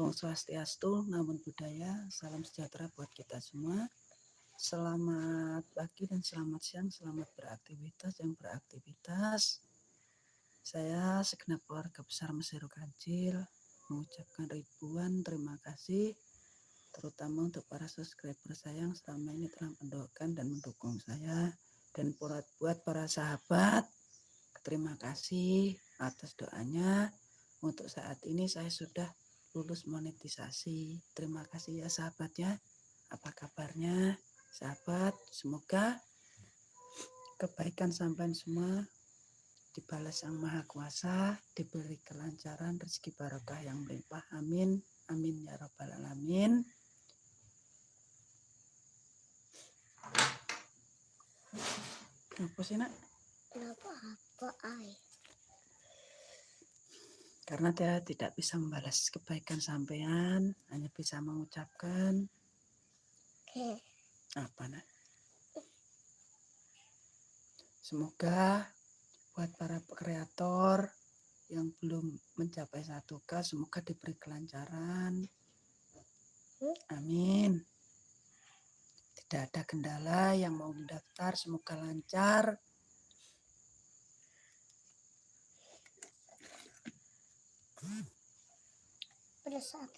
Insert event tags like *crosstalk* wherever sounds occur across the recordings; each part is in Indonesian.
Om Swastiastu, namun budaya, salam sejahtera buat kita semua. Selamat pagi dan selamat siang, selamat beraktivitas yang beraktivitas. Saya segenap keluarga besar Meseru Kancil mengucapkan ribuan terima kasih terutama untuk para subscriber saya yang selama ini telah mendoakan dan mendukung saya dan buat buat para sahabat terima kasih atas doanya untuk saat ini saya sudah lulus monetisasi. Terima kasih ya sahabat ya. Apa kabarnya sahabat? Semoga kebaikan sampai semua dibalas Sang Maha Kuasa, diberi kelancaran, rezeki barokah yang melimpah. Amin. Amin ya rabbal alamin. Kenapa sih nak? Kenapa apa ay? Karena dia tidak bisa membalas kebaikan sampean, hanya bisa mengucapkan Oke. apa nak? Semoga buat para kreator yang belum mencapai satu k semoga diberi kelancaran. Amin. Tidak ada kendala yang mau mendaftar, semoga lancar.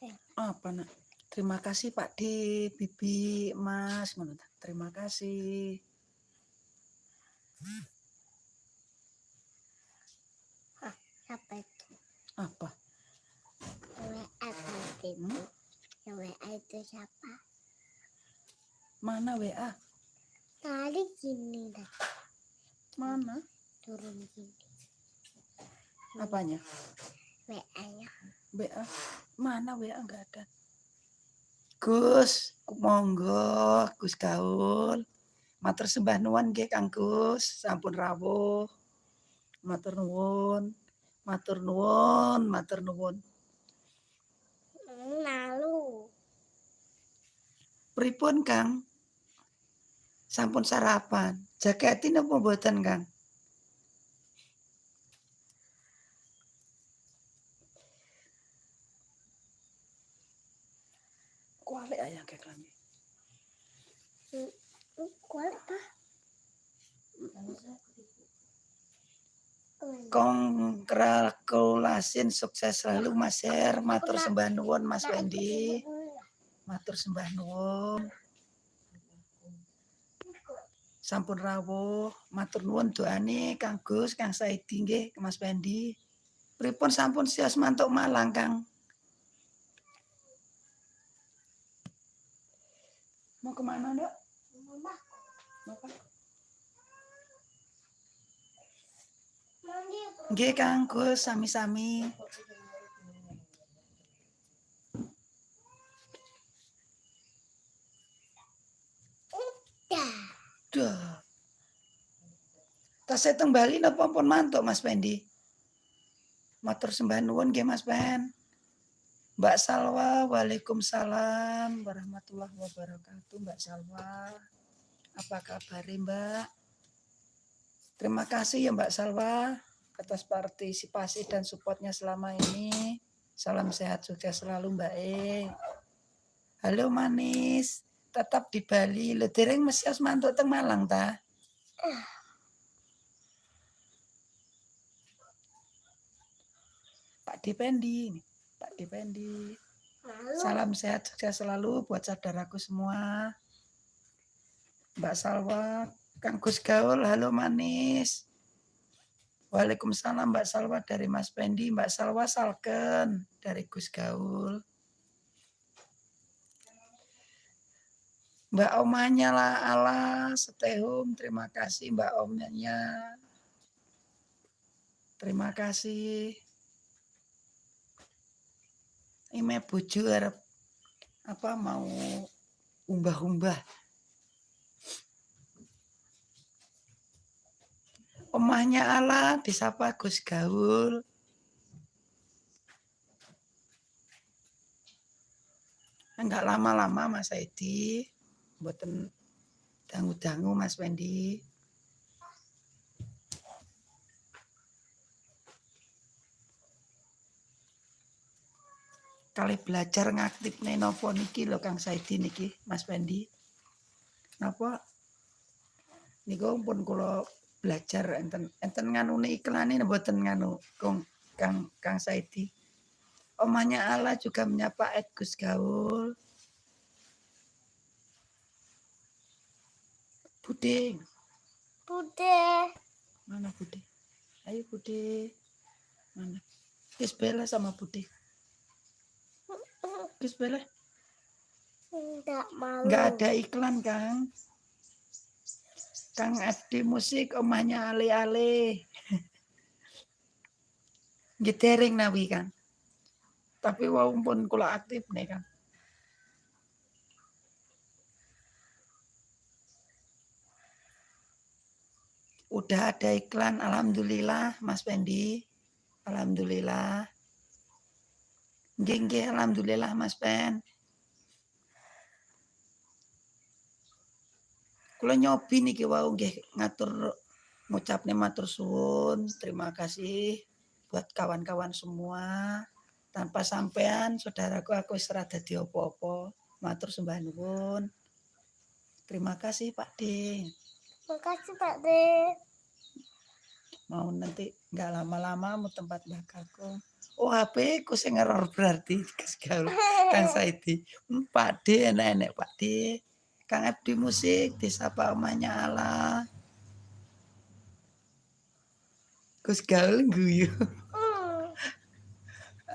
Ya. Apa nak? Terima kasih Pak D, Bibi, Mas, menurut terima kasih. Hah, siapa itu? Apa? WA itu. Hmm? Yang WA itu siapa? Mana WA? Tadi gini dah. Mana? Turun gini. Apanya? WA-nya. WA. Mana WA enggak ada. Gus, monggo, Gus Gaul. Matur sembah nuwun nggih Kang Gus, sampun rawuh. Matur nuwun. Matur nuwun, matur nuwun. Lalu. Pripun Kang? Sampun sarapan. Jaketin apa mboten Kang? Kualik ayang kayak klambi. Kuat apa? Kongratulasin sukses selalu Mas Her. Matur sembah nuwun Mas Wendy. Matur sembah nuwun. Sampun rawuh, matur nuwun doane Kang Gus, Kang Saidi nggih, Mas Wendy. Pripun sampun sias mantuk Malang, Kang? Mau ke mana, Dok? Bapak? Nggih, Kang Gus, sami-sami. Duh. Tas teng Bali napa pun mantuk Mas Pendi? Matur sembah nuwun nggih Mas Pen. Mbak Salwa, Waalaikumsalam warahmatullahi wabarakatuh Mbak Salwa. Apa kabar Mbak? Terima kasih ya Mbak Salwa atas partisipasi dan supportnya selama ini. Salam sehat sukses selalu Mbak E. Halo manis, tetap di Bali. Lo dereng mesti harus mantuk teng Malang ta? Pak Dipendi, nih. Pak Dipendi. Lalu. Salam sehat sukses selalu buat saudaraku semua. Mbak Salwa, Kang Gus Gaul, halo manis. Waalaikumsalam Mbak Salwa dari Mas Pendi, Mbak Salwa Salken dari Gus Gaul. Mbak Omanya lah ala setehum, terima kasih Mbak Omanya. Terima kasih. Ini bojo arep apa mau umbah-umbah. Omahnya ala disapa Gus Gaul. Enggak lama-lama Mas Edi. Mboten dangu-dangu Mas Wendy. Kali belajar ngaktif nih nopo niki lo Kang Saidi niki Mas Pendi. Napa? Niku pun kula belajar enten enten nganu iklan ini mboten nganu Kang Kang Kang Saidi. Omanya Allah juga menyapa Ed Gus Gaul. Buding Bude. mana Bude? Ayo Bude. Mana? Gus Bella sama Bude Gus Bella Enggak malu. nggak ada iklan Kang. Kang Adi musik omahnya ale-ale. *laughs* Gitering nawi kan tapi walaupun kula aktif nih kan udah ada iklan alhamdulillah Mas Pendi. Alhamdulillah nggih alhamdulillah Mas Pen kula nyobi niki wau nggih ngatur ngucapne matur suwun. Terima kasih buat kawan-kawan semua. Tanpa sampean saudaraku aku wis ora dadi apa-apa. Matur sembah nuwun. Terima kasih Pak D. Makasih Pak De. mau nanti nggak lama-lama mau tempat bakalku oh HP ku sing error berarti *laughs* Gaul. *laughs* Kang Saidi Hmm, Pak D enak-enak Pak D. Kang Abdi musik disapa omahnya Allah Gus Gaul guyu *laughs*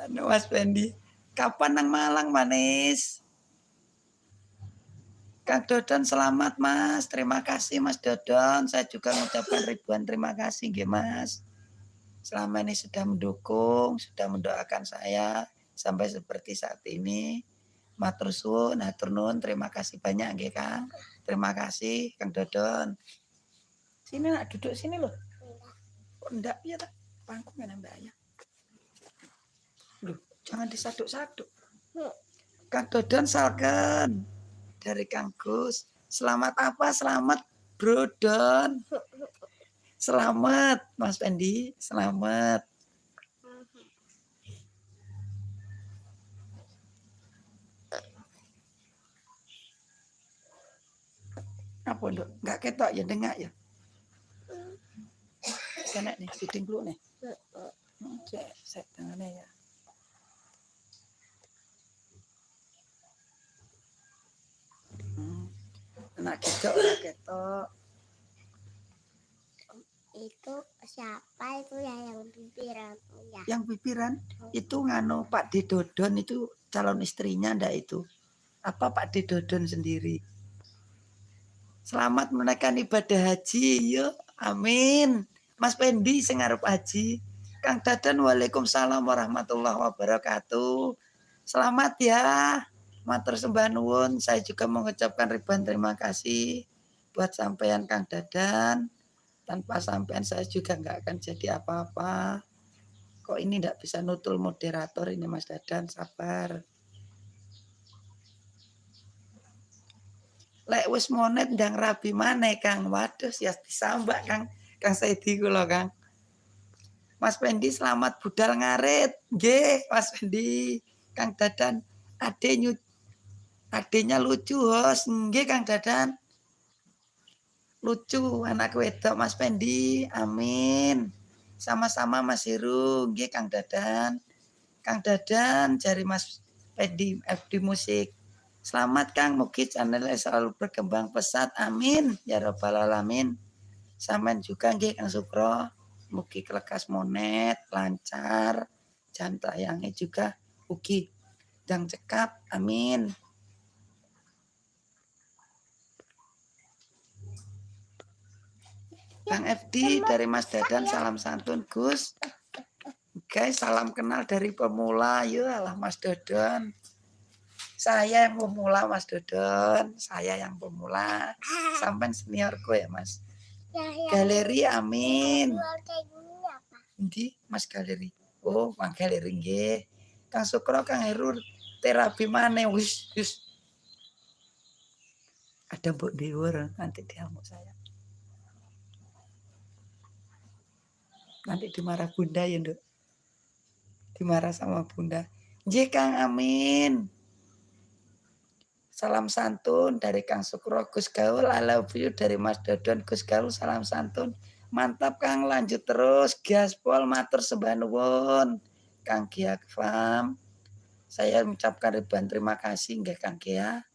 anu Mas Pendi kapan nang Malang manis? Kang Dodon selamat Mas. Terima kasih Mas Dodon. Saya juga mengucapkan ribuan terima kasih nggih Mas selama ini sudah mendukung sudah mendoakan saya sampai seperti saat ini. Matur suwun hatur nuwun. Terima kasih banyak nggih Kang. Terima kasih Kang Dodon. Sini nak duduk sini loh kok enggak ya tak. Pangku kan mbak ya Loh, jangan disaduk-saduk. Kang Dodon salken. Dari Kang Gus. Selamat apa? Selamat Bro Don selamat Mas Pendi. Selamat. Apa nduk? Nggak ketok ya dengar ya? Sana nih syuting dulu nih. Hmm, cek set tangannya ya. Hmm. Anak ketok, anak ketok. Itu siapa itu ya yang bibiran ya? Yang bibiran itu ngano Pak Didodon itu calon istrinya ndak itu? Apa Pak Didodon sendiri? Selamat menaikkan ibadah haji, yuk. Amin. Mas Pendi sing arep haji. Kang Dadan Waalaikumsalam warahmatullahi wabarakatuh. Selamat ya. Matur sembah nuwun. Saya juga mengucapkan ribuan terima kasih buat sampean Kang Dadan. Tanpa sampean saya juga nggak akan jadi apa-apa. Kok ini nggak bisa nutul moderator ini Mas Dadan, sabar. Lek wis monet ndang rabi maneh Kang. Waduh, ya disambak Kang. Kang Saidi kula Kang. Mas Pendi selamat budal ngarit. Nggih, Mas Pendi. Kang Dadan ade nyu adenya lucu hos. Nggih Kang Dadan. Lucu anak wedok Mas Pendi. Amin. Sama-sama Mas Heru. Nggih Kang Dadan. Kang Dadan cari Mas Pendi FD Musik. Selamat Kang, mugi channelnya selalu berkembang pesat. Amin. Ya Rabbal Alamin. Saman juga nggih Kang Sukro. Mugi kelekas monet, lancar. Jan tayangnya juga ugi dan cekap. Amin. Kang FD dari Mas Dadan salam santun Gus. Guys, salam kenal dari pemula. Ya Allah Mas Dadan. Saya yang pemula Mas Dodon, saya yang pemula. Sampai seniorku ya Mas. Ya, ya. Galeri amin. Endi Mas galeri? Oh, Mang galeri nggih. Kang Sukro Kang Heru terapi mana wis wis. Ada Mbok Dewer nanti diamuk saya. Nanti dimarah Bunda ya, Nduk. Dimarah sama Bunda. Nggih Kang Amin. Salam santun dari Kang Sukro Gus Gaul, I love you dari Mas Dodon Gus Gaul, salam santun. Mantap Kang, lanjut terus. Gaspol matur sembah nuwun. Kang Kia Fam. Saya mengucapkan ribuan terima kasih nggih Kang Kia.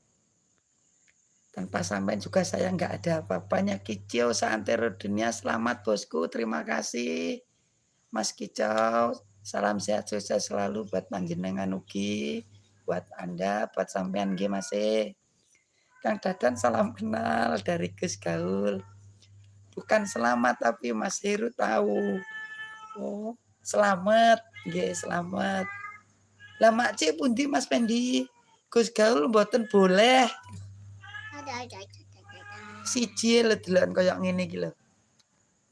Tanpa sampai juga saya nggak ada apa-apanya. Kicau seantero dunia selamat bosku. Terima kasih. Mas Kicau, salam sehat sukses selalu buat panjenengan ugi, buat Anda, buat sampean nggih masih. Kang Dadan salam kenal dari Gus Gaul. Bukan selamat tapi Mas Heru tahu. Oh, selamat, nggih selamat. Lah Mak Cik pundi Mas Pendi? Gus Gaul mboten boleh ada ada ada ada ada. Siji lho deloken koyo ngene iki lho.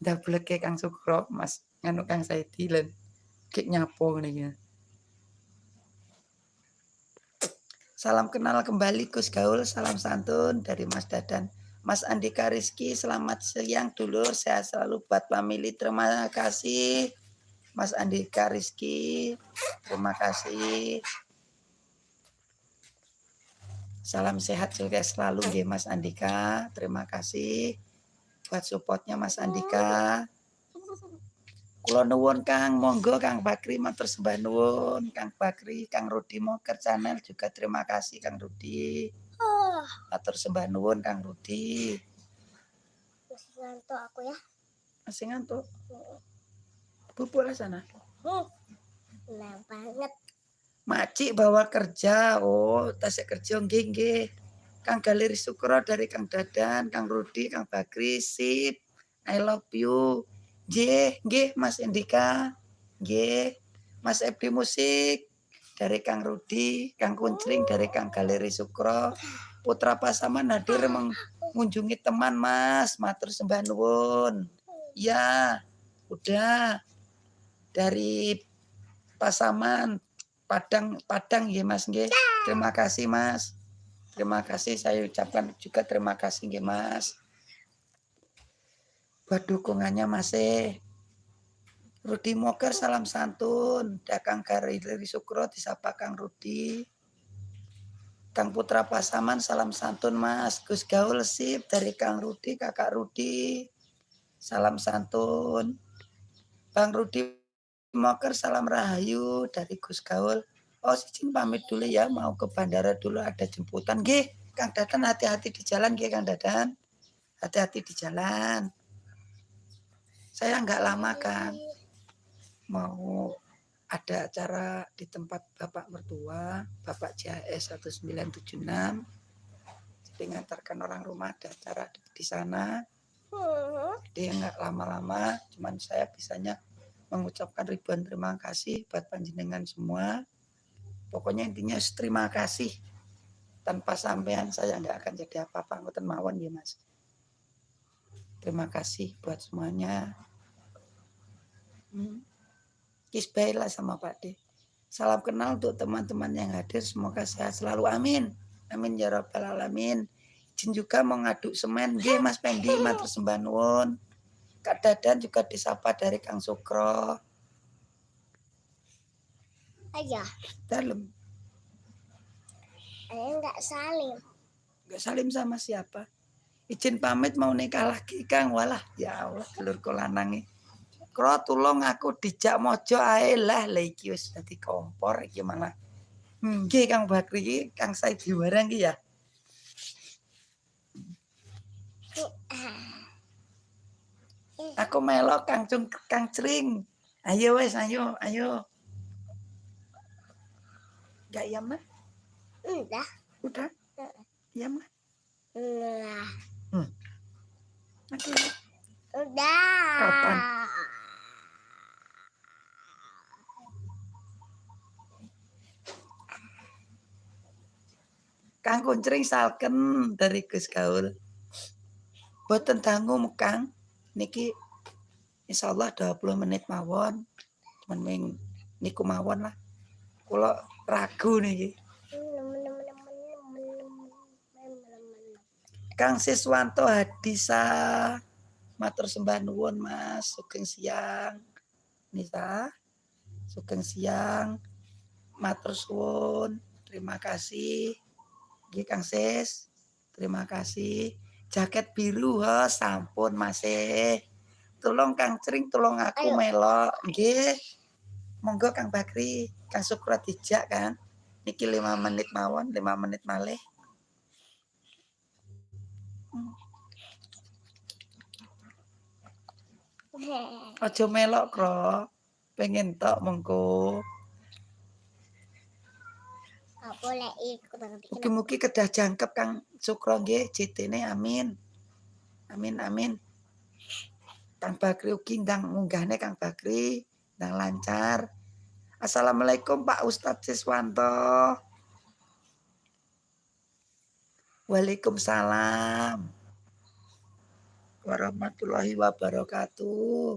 Ndableke Kang Sukro, Mas nganu Kang Saidi lan kek nyapo ngene iki. Salam kenal kembali Gus Gaul, salam santun dari Mas Dadan. Mas Andika Rizky, selamat siang dulur, sehat selalu buat family. Terima kasih. Mas Andika Rizky, terima kasih. Salam sehat juga selalu nggih Mas Andika. Terima kasih buat supportnya Mas Andika. Kulo nuwun Kang, monggo Kang Bakri matur sembah nuwun, Kang Bakri, Kang Rudi Moker channel juga terima kasih Kang Rudi. Matur sembah nuwun Kang Rudi. masih ngantuk aku ya. Masih ngantuk. Bubuk lah sana. Hmm. Nah banget. Maci bawa kerja. Oh, tasnya kerja nggih. Kang Galeri Sukro dari Kang Dadan, Kang Rudi, Kang Bakri, sip. I love you. Nggih, nggih Mas Indika. Nggih. Mas Ebdi Musik dari Kang Rudi, Kang Kuncring dari Kang Galeri Sukro. Putra Pasaman hadir mengunjungi teman Mas, matur sembah nuwun. Ya, udah dari Pasaman Padang Padang ya Mas nggih. Terima kasih Mas. Terima kasih saya ucapkan juga terima kasih nggih Mas. Buat dukungannya masih. Rudi Moker salam santun. Dakang Karili Sukro disapa Kang Rudi. Kang Putra Pasaman salam santun Mas. Gus Gaul sip dari Kang Rudi, Kakak Rudi. Salam santun. Bang Rudi Moker salam rahayu dari Gus Gaul. Oh, izin pamit dulu ya, mau ke bandara dulu ada jemputan. Nggih, Kang Dadan hati-hati di jalan nggih Kang Dadan. Hati-hati di jalan. Saya nggak lama kan mau ada acara di tempat Bapak mertua, Bapak JHS 1976. Jadi ngantarkan orang rumah ada acara di, di sana. Hmm. Jadi nggak lama-lama, cuman saya bisanya mengucapkan ribuan terima kasih buat panjenengan semua. Pokoknya intinya terima kasih. Tanpa sampean saya nggak akan jadi apa-apa. Ngoten mawon ya Mas. Terima kasih buat semuanya. Hmm. Kis baiklah sama Pak D. Salam kenal untuk teman-teman yang hadir. Semoga sehat selalu. Amin. Amin ya rabbal alamin. Izin juga mau ngaduk semen. Nggih Mas Pendi matur sembah. Kak Dadan juga disapa dari Kang Sukro. Ayah, Dalam. ayah nggak salim. Gak salim sama siapa. Izin pamit mau nikah lagi Kang. Walah ya Allah telur lanangi. Kro tulung aku dijak mojo ae lah lah iki wis dadi kompor iki malah. Hmm, nggih Kang Bakri iki Kang Saidi barang iki ya. Aku melok Kang Cung Kang Cring. Ayo wes ayo ayo. Gak iya mah? Udah, Udah? Iya mah? udah, Oke. udah. Kapan? Kang Kuncring salken dari Gus Gaul. Boten dangu Kang. Niki insya Allah 20 menit mawon. Cuman ming niku mawon lah. Kula ragu niki. Kang Siswanto Hadisa matur sembah nuwun Mas sugeng siang Nisa sugeng siang matur suwun. Terima kasih. Nggih Kang Sis. Terima kasih. Jaket biru ha sampun masih. Tolong Kang Cring tolong aku Ayo. melok. Nggih. Monggo Kang Bakri, Kang Sukro dijak kan. Niki 5 menit mawon, 5 menit malih. Aja melok, Kro. Pengen tok kena Mugi-mugi kedah jangkep Kang Sukro nggih JT-ne amin. Amin amin. Kang Bakri ugi ndang munggahne Kang Bakri ndang lancar. Assalamualaikum Pak Ustadz Siswanto. Waalaikumsalam. Warahmatullahi wabarakatuh.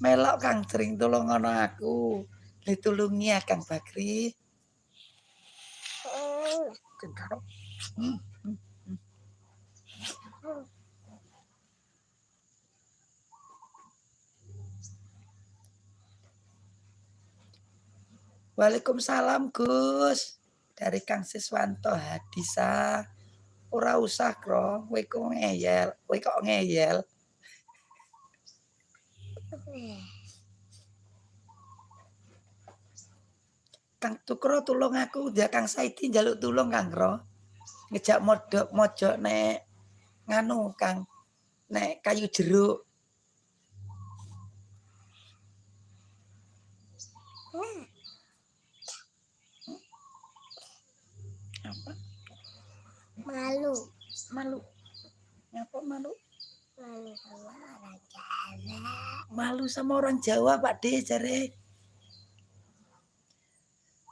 Melok Kang sering ngono aku. Ditulungi ya Kang Bakri. Waalaikumsalam Gus. Dari Kang Siswanto Hadisa. Ora usah kro, kowe kok ngeyel, kowe kok ngeyel. Kang Tukro tulung aku, dia Kang Saidi njaluk tulung Kang Kro. Ngejak modok mojok nek nganu Kang nek kayu jeruk. Apa? Malu. Malu. Ngapa malu? Malu sama orang Jawa. Malu sama orang Jawa Pak De jare.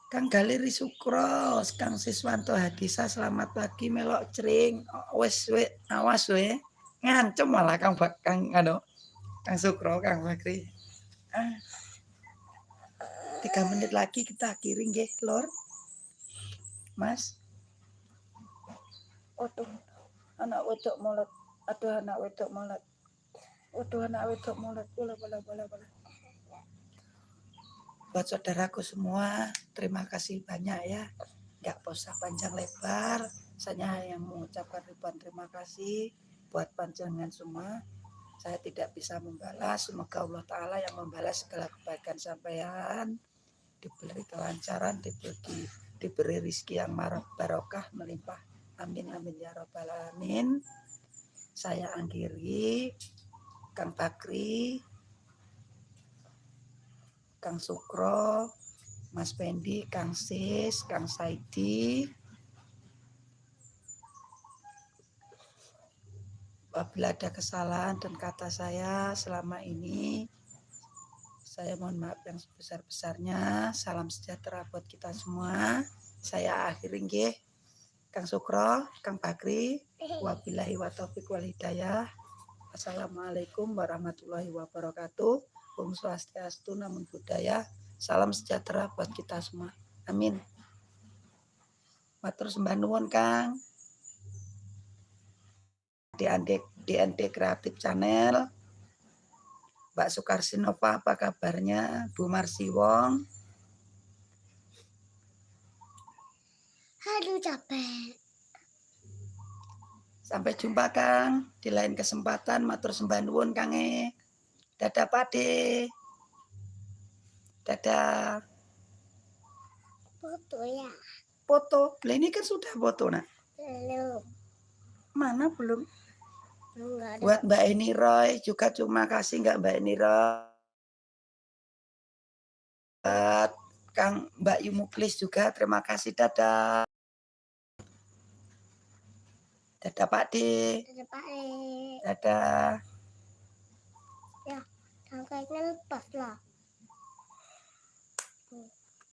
Kang Galeri Sukros, Kang Siswanto Hadisa, selamat pagi melok cering. Wes we, awas we. Ngancem malah Kang Bak Kang anu. Kang Sukro, Kang Bakri. Ah. Tiga menit lagi kita akhiri nggih, Lor. Mas. Waduh, anak wedok mulut. Aduh, anak wedok mulut. Waduh, anak wedok mulut. Bola, bola, bola, bola. Buat saudaraku semua, terima kasih banyak ya. Nggak usah panjang lebar. Saya yang mengucapkan ribuan terima kasih buat panjangan semua. Saya tidak bisa membalas. Semoga Allah Ta'ala yang membalas segala kebaikan sampean. Diberi kelancaran, diberi, diberi rizki yang marah barokah melimpah. Amin, amin ya robbal alamin. Saya akhiri. Kang Bakri, Kang Sukro, Mas Pendi, Kang Sis, Kang Saidi. Apabila ada kesalahan dan kata saya selama ini, saya mohon maaf yang sebesar-besarnya. Salam sejahtera buat kita semua. Saya akhiri nggih. Kang Sukro, Kang Bakri, wabillahi wa taufiq wal hidayah. Assalamualaikum warahmatullahi wabarakatuh. Om Swastiastu, namun budaya. Salam sejahtera buat kita semua. Amin. Matur sembah nuwun Kang. DND, DND Kreatif Channel. Mbak Sukarsinova apa kabarnya? Bu Marsi Wong. Aduh capek. Sampai jumpa Kang di lain kesempatan. Matur sembah nuwun Kang e. Dadah Pade. Dadah. Foto ya. Foto. Lah ini kan sudah foto nak. Belum. Mana belum? Belum nggak ada. Buat Mbak Eni Roy juga terima kasih nggak Mbak Eni Roy. Buat Kang Mbak Yumuklis juga terima kasih dadah. Dadah Pak D. Ada Pak E. Dadah. Tangkainya lepas lah.